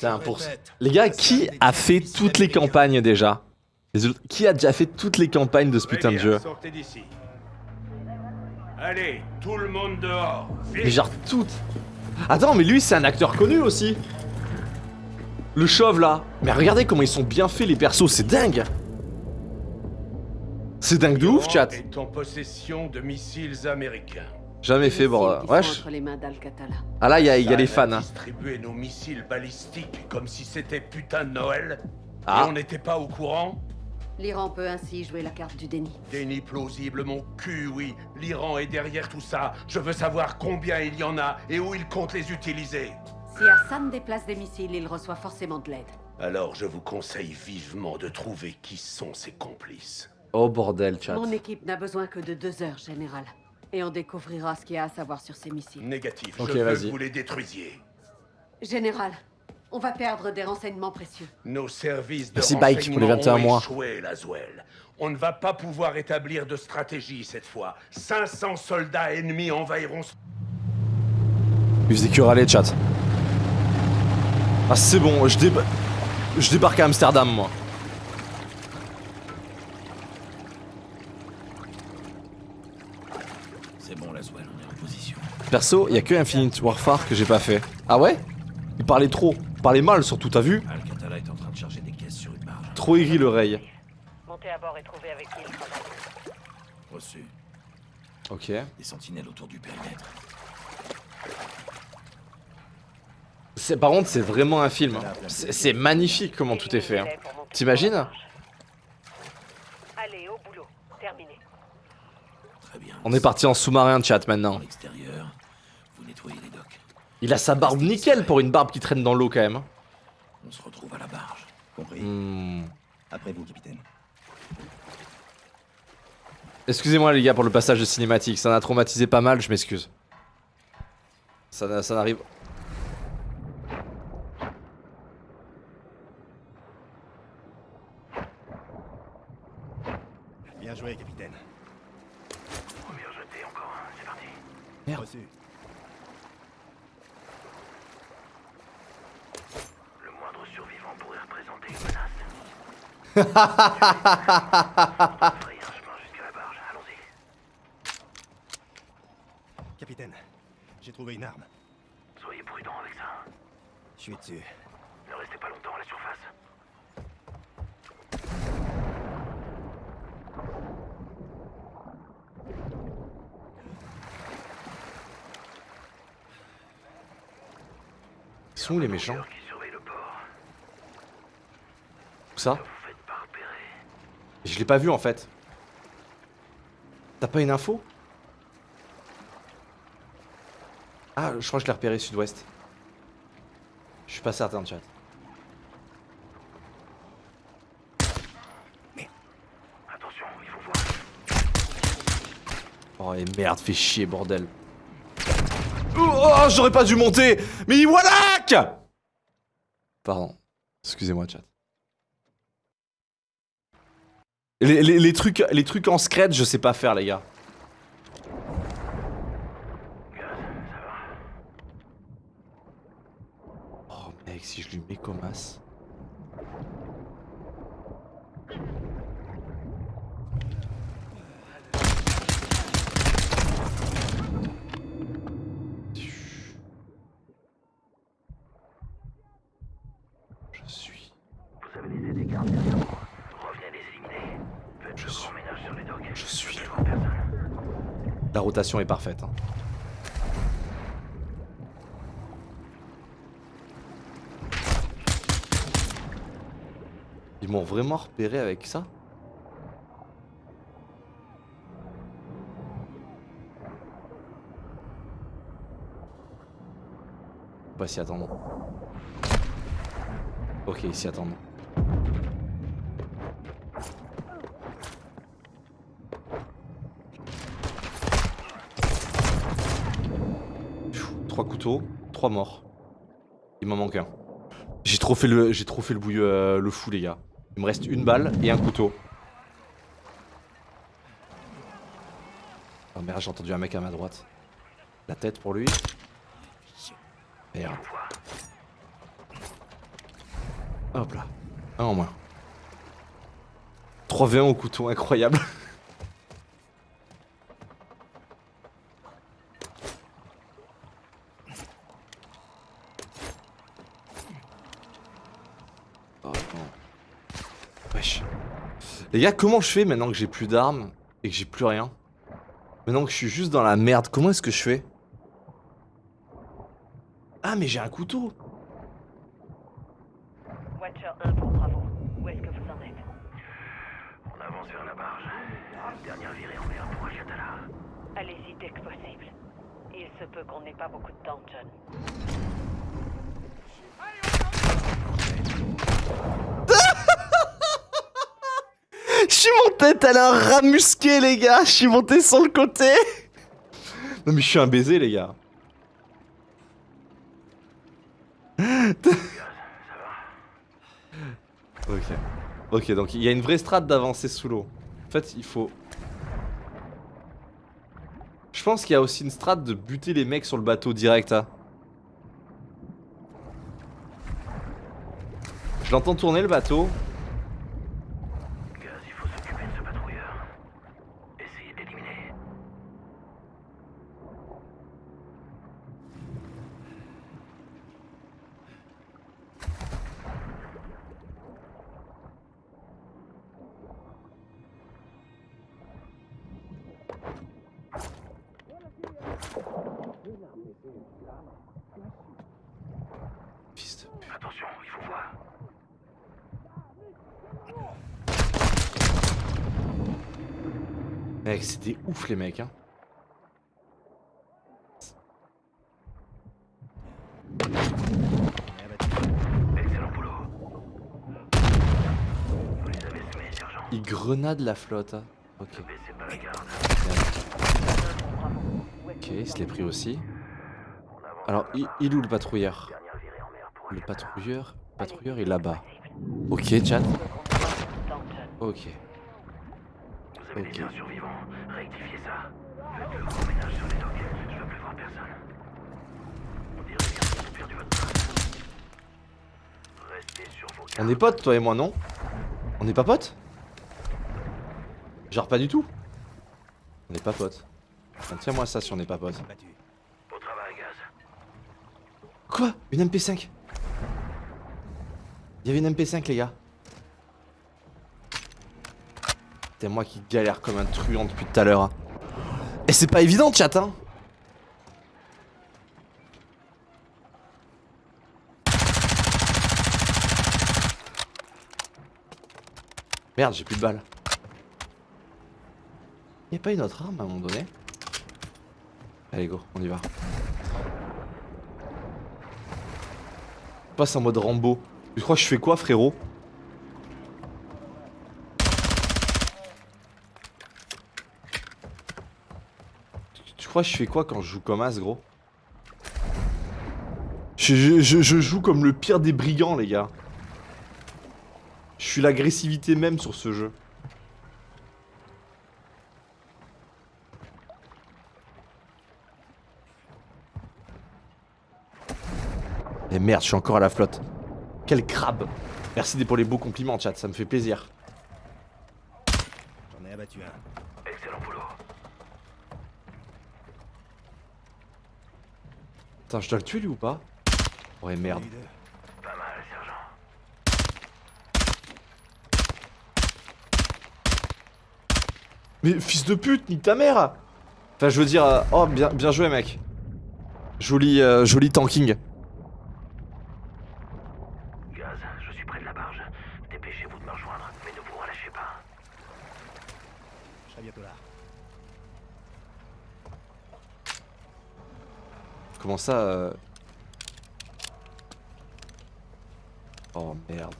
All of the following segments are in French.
Putain, pour... Les gars, qui a fait toutes les campagnes déjà Qui a déjà fait toutes les campagnes de ce putain de jeu. Allez, tout le monde dehors. Mais genre toutes Attends, mais lui c'est un acteur connu aussi. Le chauve là. Mais regardez comment ils sont bien faits les persos, c'est dingue. C'est dingue de ouf, chat. est en possession de missiles américains. Jamais fait, bon... Euh, Wesh. Ah là, il y a, y a les fans. hein. distribué nos missiles balistiques comme si c'était putain de Noël. Ah. Et on n'était pas au courant L'Iran peut ainsi jouer la carte du déni. Déni plausible, mon cul, oui. L'Iran est derrière tout ça. Je veux savoir combien il y en a et où il compte les utiliser. Si Hassan déplace des missiles, il reçoit forcément de l'aide. Alors je vous conseille vivement de trouver qui sont ses complices. Oh bordel, chat. Mon équipe n'a besoin que de deux heures, général. Et on découvrira ce qu'il y a à savoir sur ces missiles. Négatif, Ok, je veux vas-y. que vous les détruisiez. Général, on va perdre des renseignements précieux. Nos services de Merci, Bike, pour les renseignement 21 ont mois. échoué, Laswell. On ne va pas pouvoir établir de stratégie cette fois. 500 soldats ennemis envahiront... Il faisait que râler, chat. Ah c'est bon, je, déba- je débarque à Amsterdam, moi. C'est bon, Laswell, on est en position. Perso, il y a que Infinite Warfare que j'ai pas fait. Ah ouais? Il parlait trop. Il parlait mal surtout, t'as vu? Al-Qatala est en train de charger des caisses sur une barge. Trop aigri l'oreille. Montez à bord et trouvez avec qui il travaille. Reçu. Ok. Des sentinelles autour du périmètre. C'est- Par contre, c'est vraiment un film. hein. C'est magnifique comment tout est fait. hein. T'imagines? Allez, au boulot. Terminé. Très bien. On est parti en sous-marin, chat, maintenant vous nettoyez les docks. Il a sa barbe nickel pour une barbe qui traîne dans l'eau quand même. hein. On se retrouve à la barge. Compris Hmm. Après vous, capitaine. Excusez-moi les gars pour le passage de cinématique, ça m'a traumatisé pas mal, je m'excuse. Ça, ça n'arrive... Bien joué, capitaine. Première jetée encore, c'est parti. Merde. Reçu. Le moindre survivant pourrait représenter une menace. Frayer un chemin jusqu'à la barge, allons-y. Capitaine, j'ai trouvé une arme. Soyez prudent avec ça. Je suis dessus. Ne restez pas longtemps à la surface. Ils sont où les méchants? Qui surveille le port. Où ça Vous faites pas repérer. Je l'ai pas vu en fait. T'as pas une info? Ah, je crois que je l'ai repéré sud-ouest. Je suis pas certain, chat. Attention, il faut voir. Oh et merde, fais chier, bordel. Oh, j'aurais pas dû monter Mais voilà Pardon. Excusez-moi, chat. Les, trucs, en scred, je sais pas faire, les gars. Oh mec, si je lui mets comme. Je suis. Vous avez laissé des gardes derrière vous. Revenez les éliminer. Faites Je le suis- grand ménage sur les docks. je suis Ne vois personne. La rotation est parfaite. hein. Ils m'ont vraiment repéré avec ça? On va s'y attendre. Ok, s'y attendent. Trois couteaux, trois morts. Il m'en manque un. J'ai trop fait le, j'ai trop fait le euh, le fou les gars. Il me reste une balle et un couteau. Oh merde, j'ai entendu un mec à ma droite. La tête pour lui. Merde. Hop là. Un en moins. 3v1 au couteau, incroyable. Oh non. Wesh. Les gars, comment je fais maintenant que j'ai plus d'armes et que j'ai plus rien Maintenant que je suis juste dans la merde, comment est-ce que je fais? Ah mais j'ai un couteau Watcher 1 pour Bravo. Où est-ce que vous en êtes On avance vers la barge. Dernière virée en mer pour Achatala. Allez-y dès que possible. Il se peut qu'on n'ait pas beaucoup de temps, John. Je suis monté tel un rat musqué, les gars. Je suis monté sur le côté. Non, mais je suis un baiser, les gars. ok. Ok, donc il y a une vraie strate d'avancer sous l'eau. En fait, il faut. Je pense qu'il y a aussi une strate de buter les mecs sur le bateau direct. hein. Je l'entends tourner le bateau. Pute. Attention, il faut voir. Mec, c'est des ouf les mecs, hein. Ils grenadent la flotte. hein. Ok. Ok, il se l'est pris aussi. Alors, il, est où le patrouilleur? Le patrouilleur, le patrouilleur est là-bas. Ok, chat. Ok. Ok. On est potes, toi et moi, non? On n'est pas potes? Genre pas du tout On n'est pas potes. Tiens, Tiens-moi ça si on n'est pas potes. Battu. Au travail, Gaz. Quoi? Une MP5 Il y une MP5 les gars. C'est moi qui galère comme un truand depuis tout à l'heure. hein. Et c'est pas évident chat hein Merde j'ai plus de balles. Y'a pas une autre arme à un moment donné? Allez go, on y va. Passe en mode Rambo. Tu crois que je fais quoi, frérot? Tu- crois que je fais quoi quand je joue comme As, gros? Je joue comme le pire des brigands, les gars. Je suis l'agressivité même sur ce jeu. Et merde, je suis encore à la flotte. Quel crabe Merci pour les beaux compliments, chat, ça me fait plaisir. J'en ai abattu un. Excellent boulot. Attends, je dois le tuer lui ou pas? Ouais, merde. Pas mal, sergent. Mais fils de pute, nique ta mère Enfin, je veux dire... euh, Oh, bien, bien joué, mec. Joli, euh, joli tanking. Gaz, je suis près de la barge. Dépêchez-vous de me rejoindre, mais ne vous relâchez pas. Je serai bientôt là. Comment ça euh... Oh, merde.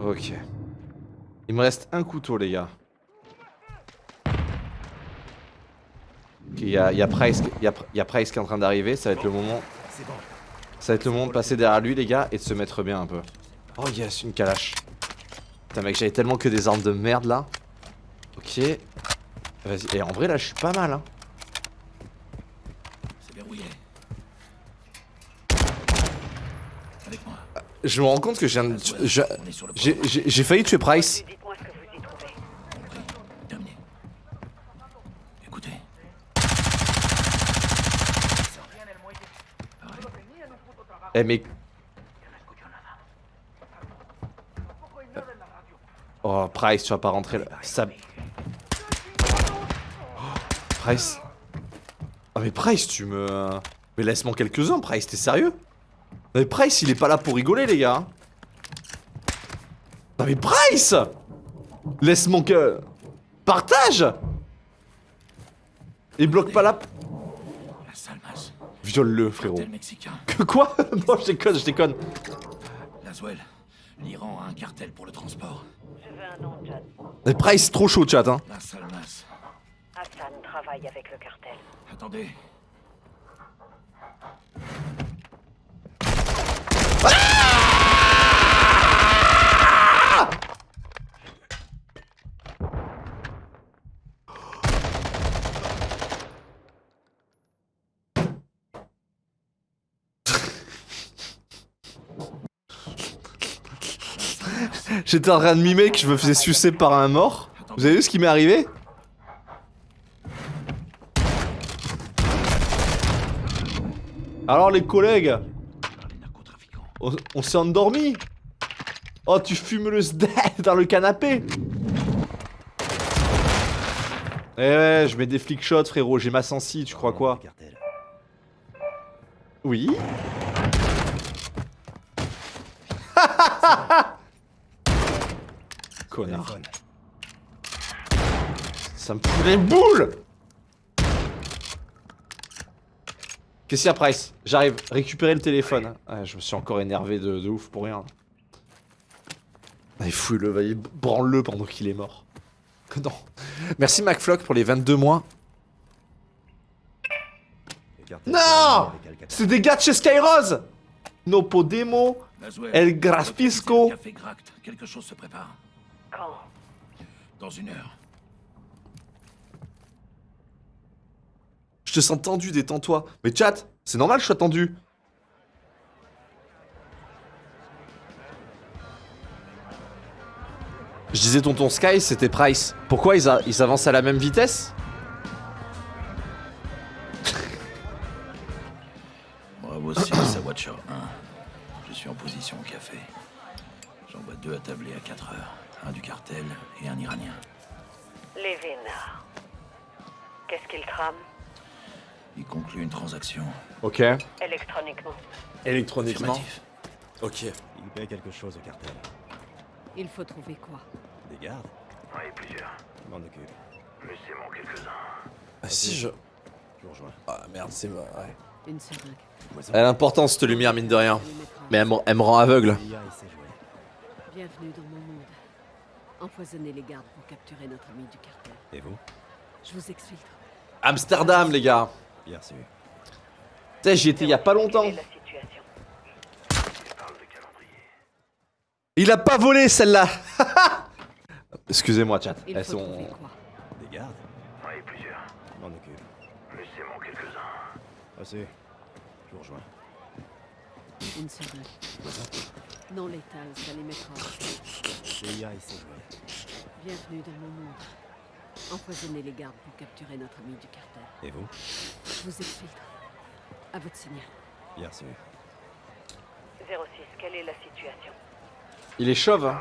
Ok. Il me reste un couteau, les gars. Ok, il y a, il y a Price, y a, il y a Price qui est en train d'arriver, ça va être le moment. Ça va être le moment de passer derrière lui, les gars, et de se mettre bien un peu. Oh yes, une calache. Putain, mec, j'avais tellement que des armes de merde là. Ok. Vas-y. Et en vrai, là, je suis pas mal, hein. Je me rends compte que j'ai un- point. j'ai j'ai- j'ai failli tuer Price. Dites-moi ce que vous y trouvez. Compris. Terminé. Écoutez. Eh, mais. Oh, Price, tu vas pas rentrer là. Ça. Oh, Price. Ah, mais Price, tu me. Mais laisse-moi quelques-uns, Price, t'es sérieux? Non, mais Price, il est pas là pour rigoler, les gars. Non, mais Price Laisse-moi que. Partage Et bloque pas la. Viole-le, frérot. Que quoi Non, je déconne, je déconne. Laswell. L'Iran a un cartel pour le transport. Je veux un nom, John. Mais Price, trop chaud, chat, hein. La Salmas. Hassan travaille avec le cartel. Attendez. J'étais en train de mimer que je me faisais sucer par un mort. Vous avez vu ce qui m'est arrivé? Alors les collègues, on, s'est endormi. Oh tu fumes le dans le canapé. Eh ouais, je mets des flick shots frérot, j'ai ma sensi, tu crois quoi? Oui Connard. Ça me fout les boules Qu'est-ce qu'il y a, Price? J'arrive, récupérer le téléphone. Je me suis encore énervé de, de ouf pour rien. Allez, fouille-le, vas-y, branle-le pendant qu'il est mort. Non. Merci McFlock pour les 22 mois. Non C'est des gars de chez Skyrose No Podemo. El Gract. Quelque chose se prépare. Quand? Dans une heure. Je te sens tendu, détends-toi. Mais chat, c'est normal que je sois tendu. Je disais tonton Sky, c'était Price. Pourquoi ils, a- ils avancent à la même vitesse? Électroniquement. Électroniquement. Ok. Il paie quelque chose au cartel. Il faut trouver quoi? Des gardes? Oui, plusieurs. Je m'en occupe. Laissez-moi quelques-uns. Ah si je... Je vous rejoins. Ah merde, c'est... Ouais. Une seringue. Elle a l'importance cette lumière, mine de rien. Mais elle, me- elle me rend aveugle. Bienvenue dans mon monde. Empoisonnez les gardes pour capturer notre ami du cartel. Et vous? Je vous exfiltre. Amsterdam, les gars. Bien sûr. Tu sais, j'y étais il y a pas longtemps. Il a pas volé celle-là Excusez-moi, chat. Elles sont... Des gardes Oui, plusieurs. M'en occupe. Laissez-moi quelques-uns. Passez. Je vous rejoins. Une seringue. Non létale, ça les mettra en l'IA et ses jouets. Bienvenue dans mon monde. Empoisonnez les gardes pour capturer notre ami du cartel. Et vous? Je vous exfiltre. À votre signal. Bien sûr. 06, quelle est la situation? Il est chauve, hein.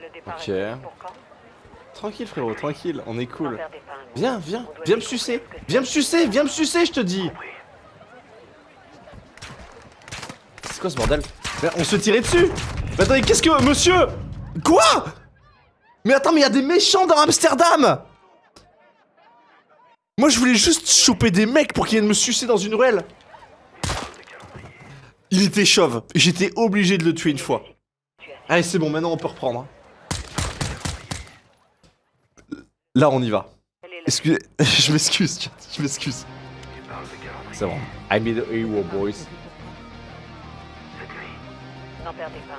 Le départ Ok. est prévu pour quand? Tranquille, frérot, tranquille. On est cool. Viens, viens, viens me sucer. Viens me sucer, viens me sucer, je te dis. C'est quoi ce bordel? Mais On se tirait dessus Mais attendez, qu'est-ce que... Monsieur? Quoi? Mais attends, mais il y a des méchants dans Amsterdam Moi, je voulais juste choper des mecs pour qu'ils viennent me sucer dans une ruelle. Il était chauve. J'étais obligé de le tuer une fois. Allez, c'est bon, maintenant on peut reprendre. Là, on y va. Excusez, je m'excuse, chat, je m'excuse. C'est bon. I made a hero, boys. N'en perdez pas.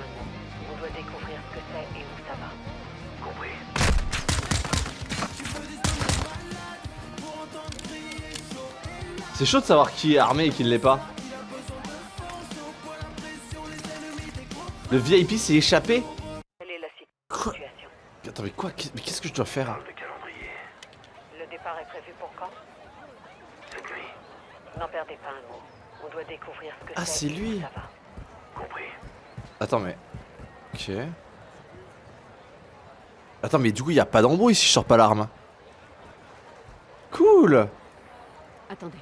On doit découvrir ce que c'est et où ça va. Compris. C'est chaud de savoir qui est armé et qui ne l'est pas. Le VIP s'est échappé Quoi Attends, mais quoi Mais qu'est-ce que je dois faire Le calendrier. Le départ est prévu pour quand Cette nuit. N'en perdez pas un mot. On doit découvrir ce que Ah, c'est lui. Compris. Attends, mais... Ok. Attends, mais du coup, il a pas d'embrouille si je sors pas l'arme. Cool Attendez.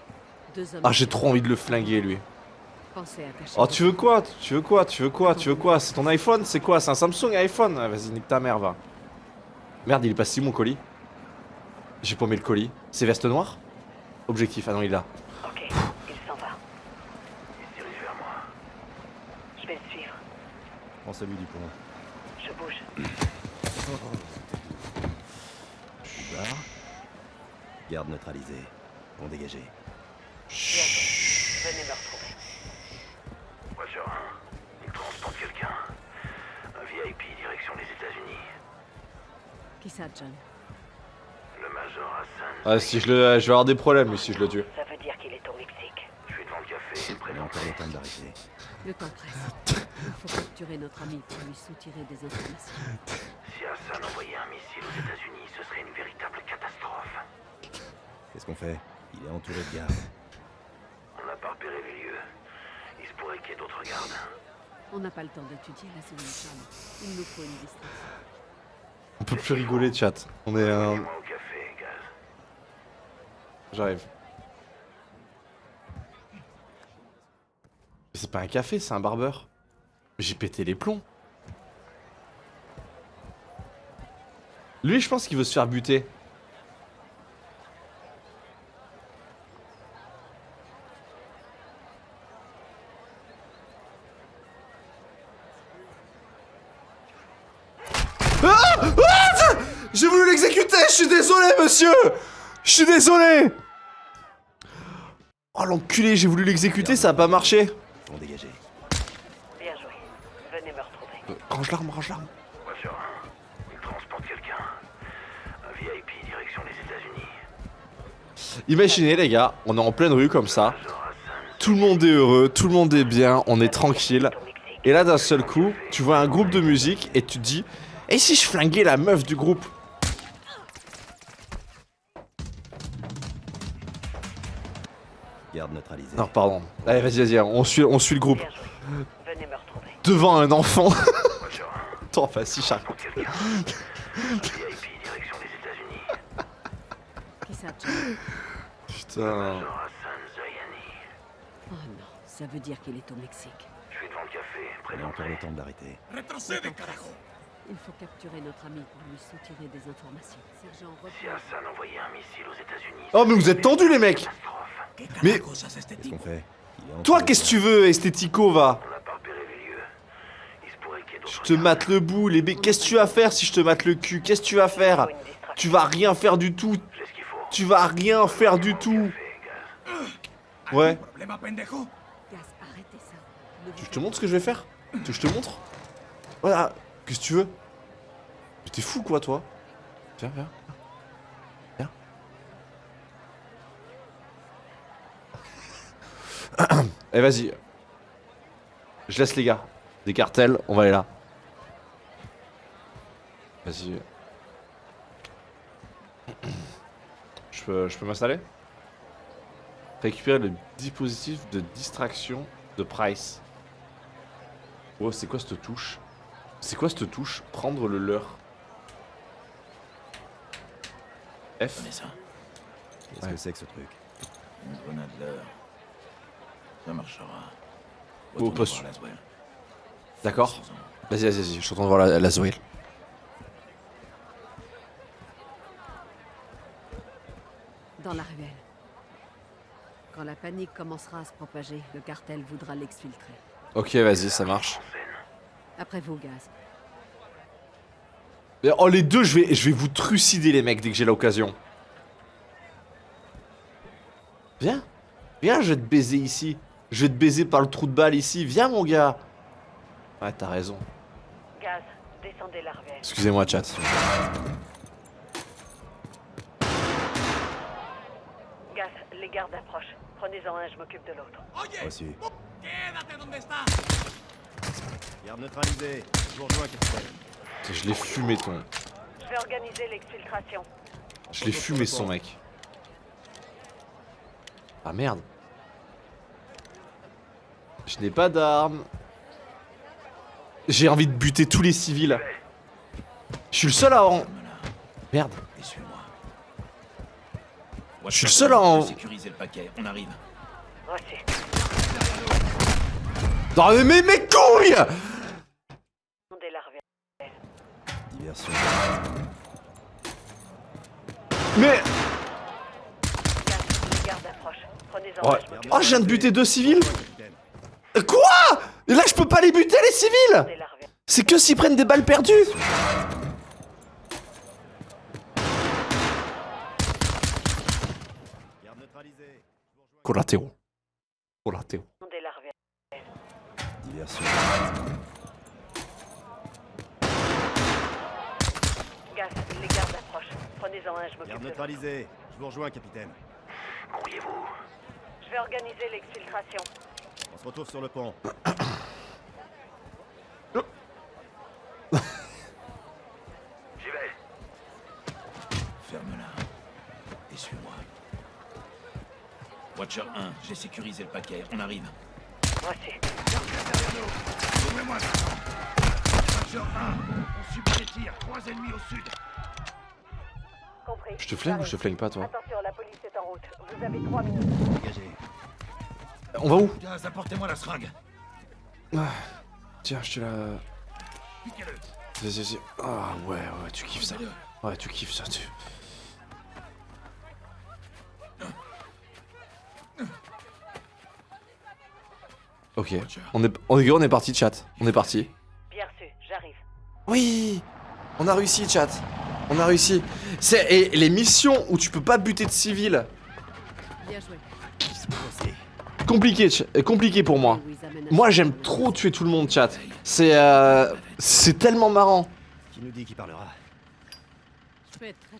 Ah, j'ai trop envie de le flinguer, lui. Oh, tu veux quoi? Tu veux quoi? Tu veux quoi? Tu veux quoi? C'est ton iPhone? C'est quoi? C'est un Samsung iPhone? Ah, Vas-y, nique ta mère, va. Merde, il est pas si mon colis. J'ai paumé le colis. C'est veste noire Objectif, ah non, il est là. Ok, il s'en va. Il se dirige vers moi. Je vais le suivre. Prends celui du pont. Je bouge. Garde neutralisé. Pont dégagé. Bientôt. Venez me retrouver. 1. Il transporte quelqu'un. Un VIP direction les États-Unis. Qui ça, John? Le Major Hassan. Ah, si je le. Je vais avoir des problèmes, lui, si je le tue. Ça veut dire qu'il est au Mexique. Je suis devant le café. Présent. encore le temps de l'arrêter. Le temps presse. Il faut capturer notre ami pour lui soutirer des informations. Si Hassan envoyait un missile aux États-Unis, ce serait une véritable catastrophe. Qu'est-ce qu'on fait? Il est entouré de gardes. On n'a pas repéré les lieux. Ait d'autres gardes. On n'a pas le temps d'étudier la zone John. Il nous faut une distraction. On peut plus rigoler, chat. On est. euh, café, Gaz. J'arrive. Mais C'est pas un café, c'est un barbeur. J'ai pété les plombs. Lui, je pense qu'il veut se faire buter. Ah Ah J'ai voulu l'exécuter, je suis désolé, monsieur Je suis désolé Oh l'enculé, j'ai voulu l'exécuter, ça a pas marché Pont dégagé. Bien joué. Venez me retrouver. Euh, Range l'arme, range l'arme. 1. Il transporte quelqu'un. Un VIP direction les États-Unis. Imaginez les gars, on est en pleine rue comme ça. Tout le monde est heureux, tout le monde est bien, on est tranquille. Et là d'un seul coup, tu vois un groupe de musique et tu te dis Et si je flinguais la meuf du groupe? Garde neutralisé. Non pardon. Allez vas-y vas-y, on suit, on suit le groupe. Venez me retrouver. Devant un enfant. Watcher 1. Attends, enfin si Charles. Putain. Oh non, ça veut dire qu'il est au Mexique. Je suis devant le café. Prenez encore Présent. le temps de l'arrêter. Il faut capturer notre ami pour lui soutirer des informations. Sergent, Si. Hassan envoyait un missile aux États-Unis. Oh mais vous êtes tendus les mecs Catastrophe. Mais Qu'est-ce qu'on fait toi qu'est-ce que tu veux Esthético va Je te mate le bout les bé- Qu'est-ce que tu vas faire si je te mate le cul? Qu'est-ce que tu vas faire? Tu vas rien faire du tout. Tu vas rien faire du tout. Ouais. Je te montre ce que je vais faire? Tu veux que je te montre? Voilà. Qu'est-ce que tu veux? Mais T'es fou quoi toi. Viens Viens Eh vas-y Je laisse les gars Des cartels on va aller là Vas-y Je peux, je peux m'installer? Récupérer le dispositif de distraction de Price. Oh, c'est quoi cette touche? C'est quoi cette touche? Prendre le leur. F. Qu'est-ce Ouais. que c'est que ce truc? Une grenade leurre. Ça marchera. Sûr. Laswell. D'accord. Vas-y, vas-y, vas-y. Je suis en train de voir la, la Zoé. Dans la ruelle. Quand la panique commencera à se propager, le cartel voudra l'exfiltrer. Ok, vas-y, ça marche. Après vous, Gaz. Oh, les deux, je vais, je vais vous trucider, les mecs, dès que j'ai l'occasion. Viens. Viens, je vais te baiser ici. Je vais te baiser par le trou de balle ici. Viens, mon gars. Ouais, t'as raison. Gaz, descendez. Excusez-moi, chat. Gaz, les gardes approchent. Prenez-en un, je m'occupe de l'autre. Reçu. Garde neutralisée. Je vous rejoins, capitaine. Je l'ai fumé ton. Je vais organiser l'exfiltration. Je l'ai fumé son mec. Ah merde. Je n'ai pas d'armes. J'ai envie de buter tous les civils. Je suis le seul à en... Merde. Je suis le seul à en- Sécuriser le paquet, on arrive. Reçu. Non mais mes, mes couilles. Mais... M'occupe Oh, je viens de buter deux civils Et là, je peux pas les buter, les civils. C'est que s'ils prennent des balles perdues Garde neutralisée. Collatéraux. Collatéraux. Diversion. Gaz, les gardes approchent. Prenez-en un, je m'occupe Garde neutralisée. Je vous rejoins, capitaine. Grouillez-vous. Je vais organiser l'exfiltration. On se retrouve sur le pont. J'y vais. Ferme-la. Et suis-moi. Watcher 1, j'ai sécurisé le paquet, on arrive. Reçu. Ouvrez-moi. Watcher 1, on subit des tirs. Trois ennemis au sud. Compris. Je te flingue ou je te flingue pas, toi Attention, la police est en route. Vous avez trois minutes. Dégagez. On va où Gaz, apportez-moi la seringue. Tiens, je te la... Piquez-le. Vas-y, vas-y. Ah ouais, ouais, tu kiffes ça. Ouais, tu kiffes ça, tu... Ok, on est, on est, on est parti, chat. On est parti. Bien reçu, j'arrive. Oui On a réussi, chat. On a réussi. C'est et les missions où tu peux pas buter de civils. Bien joué. Compliqué, euh, compliqué pour moi. Moi, j'aime trop tuer tout le monde, chat. C'est euh, c'est tellement marrant. Qui nous dit qui parlera Je peux être très